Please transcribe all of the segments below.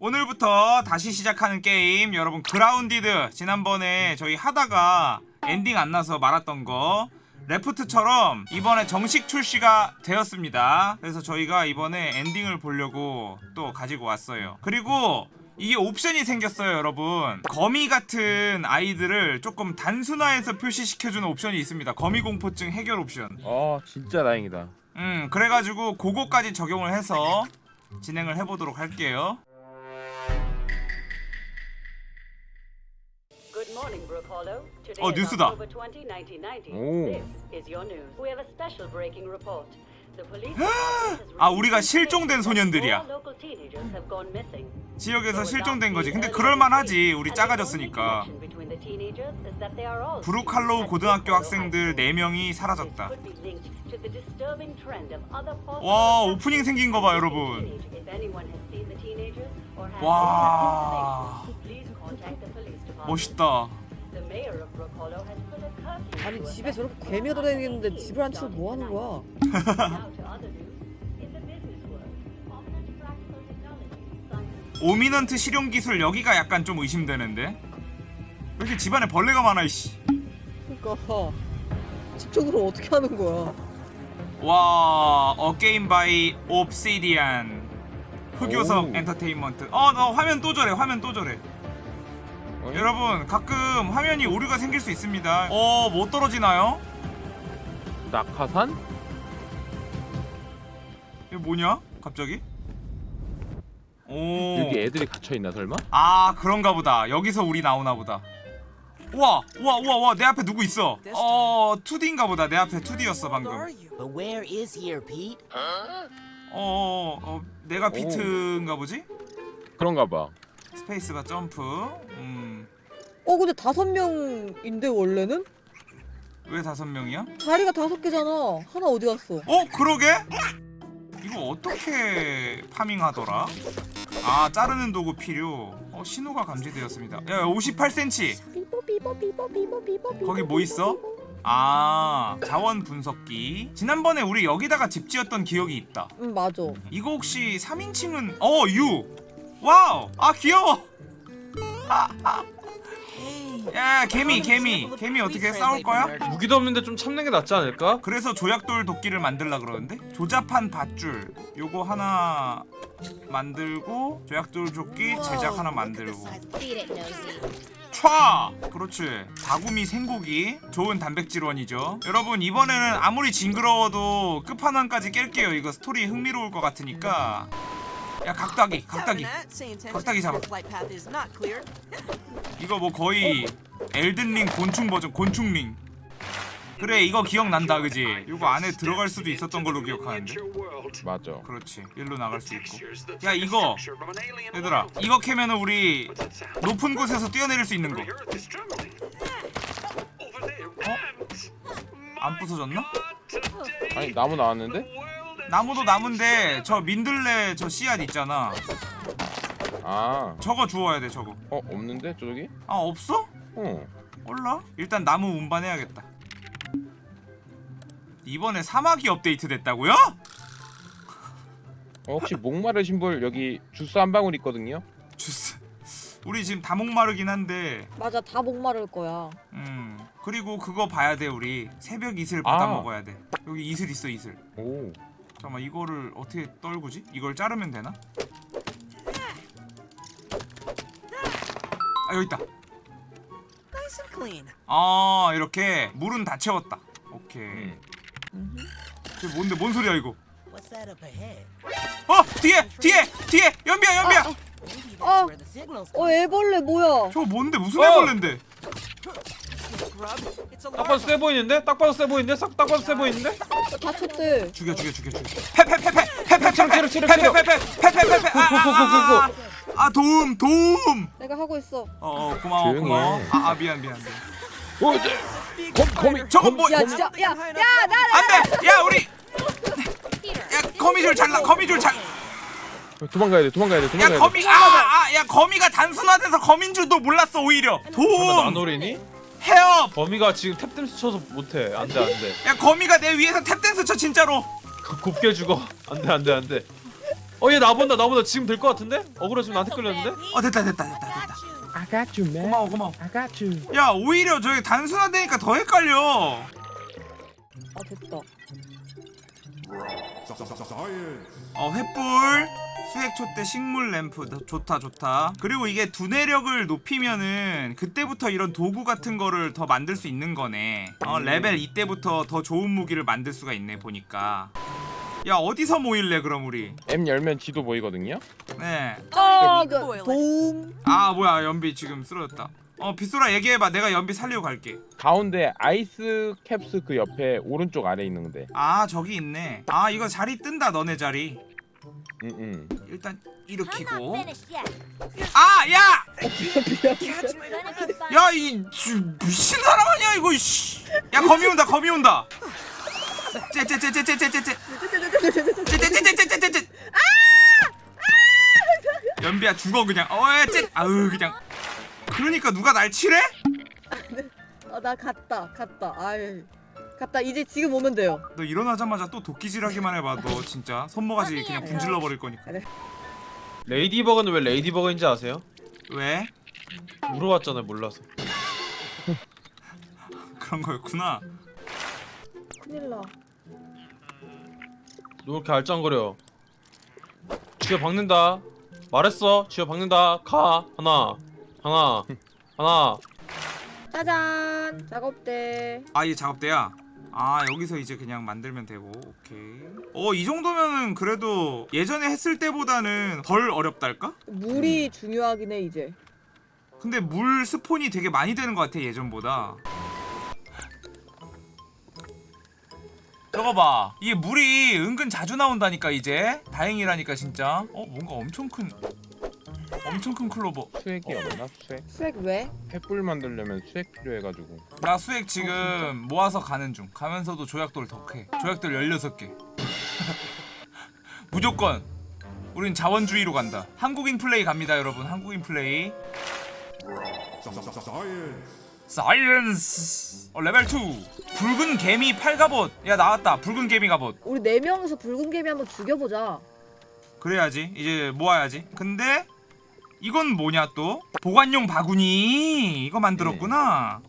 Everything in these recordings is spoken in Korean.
오늘부터 다시 시작하는 게임. 여러분 Grounded. 지난번에 저희 하다가 엔딩 안 나서 말았던 거. Raft처럼 이번에 정식 출시가 되었습니다. 그래서 저희가 이번에 엔딩을 보려고 또 가지고 왔어요. 그리고 이게 옵션이 생겼어요 여러분. 거미 같은 아이들을 조금 단순화해서 표시시켜주는 옵션이 있습니다. 거미 공포증 해결 옵션. 아 진짜 다행이다. 음 그래가지고 그거까지 적용을 해서 진행을 해보도록 할게요 어 뉴스다. 오. 아 우리가 실종된 소년들이야. 지역에서 실종된 거지. 근데 그럴만하지. 우리 작아졌으니까. 브루칼로우 고등학교 학생들 4명이 사라졌다. 와 오프닝 생긴 거 봐 여러분. 와 멋있다. 아니 집에 저렇게 all 돌아다니는데 집을 안 치고 뭐 하는 거야? 오미넌트 실용 기술 여기가 약간 좀 의심되는데. 왜 이렇게 집안에 벌레가 많아 이씨. 그러니까 집중으로 어떻게 하는 거야? 와, 어 game by Obsidian. 흑요석 오. 엔터테인먼트. 어, 너 화면 또 저래. 화면 또 저래. 어? 여러분, 가끔 화면이 오류가 생길 수 있습니다. 어, 못 떨어지나요? 낙하산? 이게 뭐냐? 갑자기? 오. 여기 애들이 갇혀있나 설마? 아 그런가 보다 여기서 우리 나오나 보다 우와 우와 우와 우와 내 앞에 누구 있어 어 Pete인가 보다 내 앞에 Pete였어 방금 Pete? 어어 어, 내가 Pete인가 보지? 그런가 봐 스페이스바 점프 음왜 어 근데 다섯 명인데 원래는 다섯 명이야? 자리가 다섯 개잖아. 하나 어디 갔어? 어 그러게? 이거 어떻게 farming하더라? 아 자르는 도구 필요 어 신호가 감지되었습니다 야 58cm 삐뽀 삐뽀 삐뽀 삐뽀 삐뽀 거기 뭐 있어? 아 자원 분석기 지난번에 우리 여기다가 집 지었던 기억이 있다 응 맞아. 이거 혹시 3인칭은 어 유! 와우! 아 귀여워! 야 개미 개미 개미 어떻게 싸울 거야? 무기도 없는데 좀 참는 게 낫지 않을까? 그래서 조약돌 도끼를 만들라 그러는데 조잡한 밧줄 요거 하나 만들고 조약돌 조끼 제작 하나 만들고 촤! 그렇지 다구미 생고기 좋은 단백질원이죠 여러분 이번에는 아무리 징그러워도 끝판왕까지 깰게요 이거 스토리 흥미로울 것 같으니까 야 각다기 각다기. 각다기 잡아. 이거 뭐 거의 엘든링 곤충 버전 곤충링. 그래 이거 기억난다 그지? 이거 안에 들어갈 수도 있었던 걸로 기억하는데. 맞아. 그렇지. 일로 나갈 수 있고. 야 이거. 얘들아 이거 캐면은 우리 높은 곳에서 뛰어내릴 수 있는 거. 어? 안 부서졌나? 아니 나무 나왔는데? 나무도 나무인데 저 민들레 저 씨앗 있잖아 아 저거 주워야 돼 저거 어 없는데 저기? 아 없어? 어 몰라 일단 나무 운반해야겠다 이번에 사막이 업데이트 됐다고요? 어, 혹시 목마르신 분 여기 주스 한 방울 있거든요? 주스 우리 지금 다 목마르긴 한데 맞아 다 목마를 거야. 음 그리고 그거 봐야 돼 우리 새벽 이슬 받아 아. 먹어야 돼 여기 이슬 있어 이슬 오 잠깐만 이거를 어떻게 떨구지? 이걸 자르면 되나? 아 여기 있다. 아 이렇게 물은 다 채웠다 오케이 음. 저 뭔데 뭔 소리야 이거? 어 뒤에 뒤에 뒤에 연비야 연비야 Oh. signals 어 애벌레 뭐야? 저거 뭔데 무슨 어! 애벌레인데 딱 봐도 세 보이는데? 딱 봐도 세 보이는데? 싹 딱 봐도 세 보이는데? 다쳤대. 죽여 죽여 죽여 죽여 패패패패 패패패패 체력, 체력. 패패패패패패패패 아아아 아, 도움 도움 내가 하고 있어. 어, 어 고마워 조용히 고마워 해. 아, 아 미안 미안 미안 어 이제 검 거미 저거 뭐야 진짜 야야 나. 안돼 야 우리 야 거미줄 잘라 거미줄 잘 도망가야 돼 도망가야 돼야 도망가야 돼 거미 아아야 거미가 단순화돼서 거민 줄도 몰랐어 오히려 도움 나노리니? 헤업 범이가 지금 탭댄스 쳐서 못해. 안돼 안돼. 야 거미가 내 위에서 탭댄스 쳐 진짜로. 곱게 죽어. 안돼 안돼 안돼. 어 얘 나본다 나본다. 지금 될 것 같은데? 억울해 지금 나한테 끌렸는데? 어 됐다 됐다 됐다 됐다. I got you, man. 고마워 고마워. I got you. 야 오히려 저기 단순화되니까 더 헷갈려. 아 됐다. 어 횃불 수액 촛대 식물 램프. 너- 좋다 좋다. 그리고 이게 두뇌력을 높이면은 그때부터 이런 도구 같은 거를 더 만들 수 있는 거네. 어 레벨 이때부터 더 좋은 무기를 만들 수가 있네 보니까. 야 어디서 모일래 그럼 우리? M 열면 지도 보이거든요. 네아 아, 그 it. 도움. 뭐야 연비 지금 쓰러졌다. 어 빗소라 얘기해봐. 내가 연비 살리고 갈게. 가운데 아이스 캡스 그 옆에 오른쪽 아래 있는데. 아 저기 있네. 아 이거 자리 뜬다 너네 자리 응, 응. 일단 일으키고. 아 야! 야 이 미친 사람 아니야 이거 씨. 야 거미 온다 거미 온다 째째째째째째째 째 째째째째째 연비야 죽어 그냥 어째 아으 그냥 그러니까 누가 날 치래? 아나 갔다 갔다. 아이 갔다 이제 지금 오면 돼요. 너 일어나자마자 또 도끼질하기만 해봐. 너 진짜 손모가지 그냥 분질러 버릴 거니까. ladybug는 왜 ladybug인지 아세요? 왜? 물어봤잖아요 몰라서. 그런 거였구나. 큰일 나. 너 그렇게 알짱거려. 쥐어 박는다. 말했어. 쥐어 박는다. 가. 하나. 하나. 하나. 짜잔. 작업대. 아 이게 작업대야? 아 여기서 이제 그냥 만들면 되고 오케이. 어 이 정도면은 그래도 예전에 했을 때보다는 덜 어렵달까? 물이 중요하긴 해 이제. 근데 물 스폰이 되게 많이 되는 것 같아 예전보다. 저거 봐. 이게 물이 은근 자주 나온다니까 이제. 다행이라니까 진짜. 어 뭔가 엄청 큰 엄청 큰 클로버. 수액이 없나? 수액? 수액? 왜? 횃불 만들려면 수액 필요해가지고. 나 수액 지금 모아서 가는 중. 가면서도 조약돌 덕해 조약돌 16개. 무조건. 우린 자원주의로 간다. 한국인 플레이 갑니다 여러분. 한국인 플레이. Science. 어, 레벨 2 붉은 개미 팔갑옷. 야 나왔다. 붉은 개미 갑옷 우리 네 명이서 붉은 개미 한번 죽여보자. 그래야지. 이제 모아야지. 근데 이건 뭐냐 또 보관용 바구니 이거 만들었구나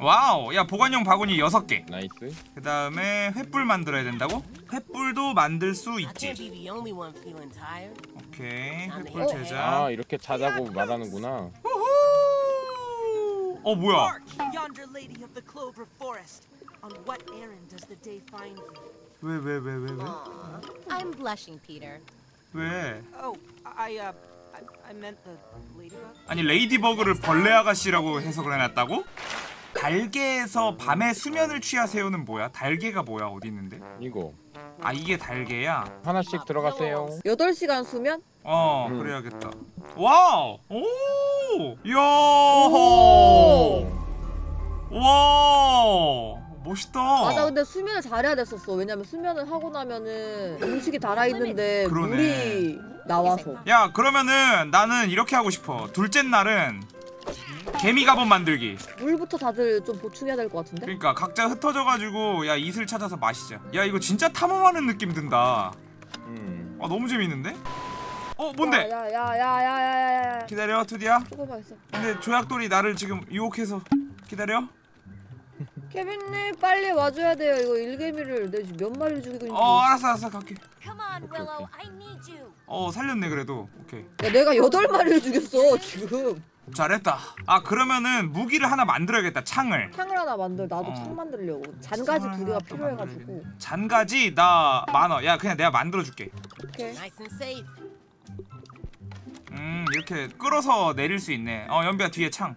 와우 야 보관용 바구니 6개 nice. 그 다음에 횃불 만들어야 된다고? 횃불도 만들 수 있지. 오케이 횃불 어? 제작 아 이렇게 자자고 말하는구나. 우후! 어 뭐야? 왜 왜 왜 왜 왜? Aw, I'm blushing, Peter. 왜? Oh, uh. 아니 레이디버그를 벌레 아가씨라고 해석을 해놨다고? 달개에서 밤에 수면을 취하세요는 뭐야? 달개가 뭐야 어디 있는데? 이거 아 이게 달개야? 하나씩 들어가세요. 8시간 수면? 어 음. 그래야겠다 wow 오 이야 와 멋있다. 맞아 근데 수면을 잘해야 됐었어. 왜냐면 수면을 하고 나면은 음식이 달아있는데 물이 나와서. 야 그러면은 나는 이렇게 하고 싶어. 둘째 날은 개미 갑옷 만들기 물부터 다들 좀 보충해야 될 것 같은데? 그러니까 각자 흩어져가지고 야 이슬 찾아서 마시자 야 이거 진짜 탐험하는 느낌 든다 음. 아 너무 재밌는데? 어 뭔데? 야야야야야야야 기다려 투디야 근데 조약돌이 나를 지금 유혹해서 기다려 케빈님 빨리 와줘야 돼요. 이거 일개미를 내 지금 몇 마리를 죽이고 있는지. 어 알았어 알았어. 갈게. Come on, Okay, Willow. okay. I need you. 어 살렸네 그래도. 오케이. 야 내가 여덟 마리를 죽였어 지금. 잘했다. 아 그러면은 무기를 하나 만들어야겠다 창을. 창을 하나 만들 나도 어. 창 만들려고. 잔가지 두 개가 필요해가지고. 잔가지 나 많아 야 그냥 내가 만들어줄게. 오케이. 음 이렇게 끌어서 내릴 수 있네. 어 연비야 뒤에 창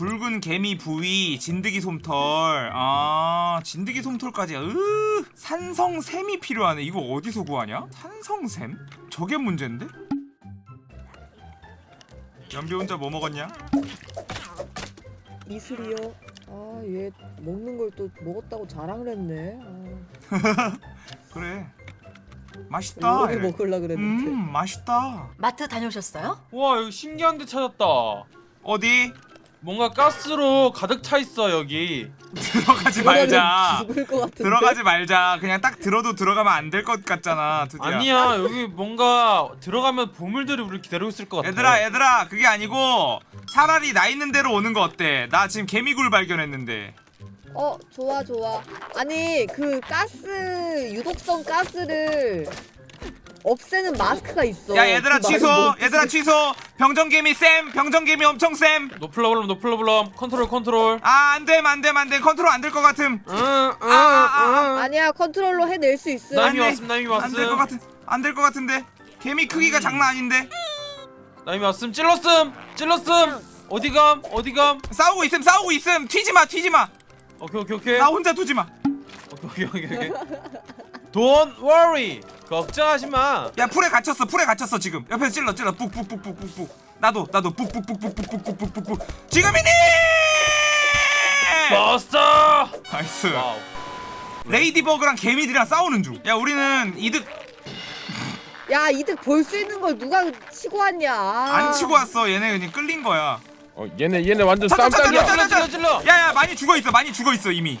붉은 개미 부위 진드기 솜털. 아 진드기 솜털까지. 으 산성샘이 필요하네. 이거 어디서 구하냐? 산성샘? 저게 문제인데? 연비 혼자 뭐 먹었냐? 이슬이요? 아 얘 먹는 걸 또 먹었다고 자랑을 했네. 아, 그래. 맛있다 이래. 먹으려 그랬는데. 음 맛있다. 마트 다녀오셨어요? 와 여기 신기한 데 찾았다. 어디 뭔가 가스로 가득 차 있어 여기. 들어가지 말자. 죽을 것 같은데. 들어가지 말자. 그냥 딱 들어도 들어가면 안 될 것 같잖아. 드디어. 아니야 여기 뭔가 들어가면 보물들이 우리 기다리고 있을 것 같아. 얘들아 얘들아 그게 아니고 차라리 나 있는 대로 오는 거 어때? 나 지금 개미굴 발견했는데. 어 좋아 좋아. 아니 그 가스 유독성 가스를 없애는 마스크가 있어. 야 얘들아 그 취소. 뭐 얘들아 취소. 병정개미 쌤. 병정개미 엄청 쌤. no problem no problem 컨트롤 컨트롤. 아 안됨 안됨 안됨 컨트롤 안 될 것 같음. 아, 아, 아, 아, 니야 컨트롤로 해낼 수 있음. 나미 왔음 나미 왔음. 안될 것 같은 안될 것 같은데. 개미 크기가 음. 장난 아닌데. 나미 왔음 찔렀음 찔렀음. 어디감 어디감 싸우고 있음 싸우고 있음 튀지마 튀지마 오케이 오케이 오케이 나 혼자 두지마 오케이 오케이 오케이 Don't worry 걱정하지마 야 풀에 갇혔어 풀에 갇혔어 지금 옆에서 찔러 찔러 뿍뿍뿍뿍뿍 나도 나도 뿍뿍뿍뿍뿍뿍뿍뿍 지금이니 버스터 nice wow. ladybug랑 개미들이랑 싸우는 중야 우리는 이득 야 이득 볼 수 있는 걸 누가 치고 왔냐 안 치고 왔어 얘네 그냥 끌린 거야 어 얘네 얘네 완전 쌈딱이야 찔러 찔러 야야 많이 죽어있어 많이 죽어있어 이미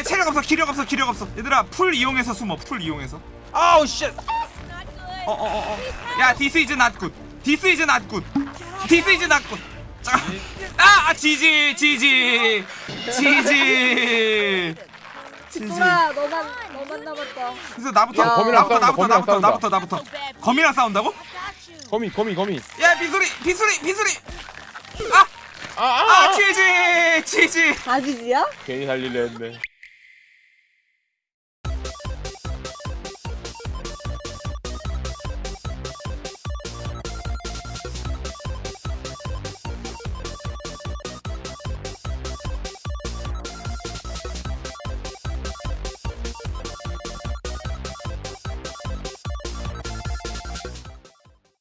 네, 체력 없어 기력 없어 기력 없어. 얘들아 풀 이용해서 숨어 풀 이용해서. 아우 shit 어어어어. 어, 어. 야 this is not good this is not good this is not good 아 지지 지지. 지지. 지지. 너만 너만 남았다. 그래서 나부터 야. 거미랑 나부터 나부터 거미랑 나부터 나부터 나부터. 거미랑 싸운다고? 거미 거미 거미. 야 비소리 비소리 비소리. 아아 아, 아, 아, 치즈 치즈 아지지야? 괜히 살릴려 했네.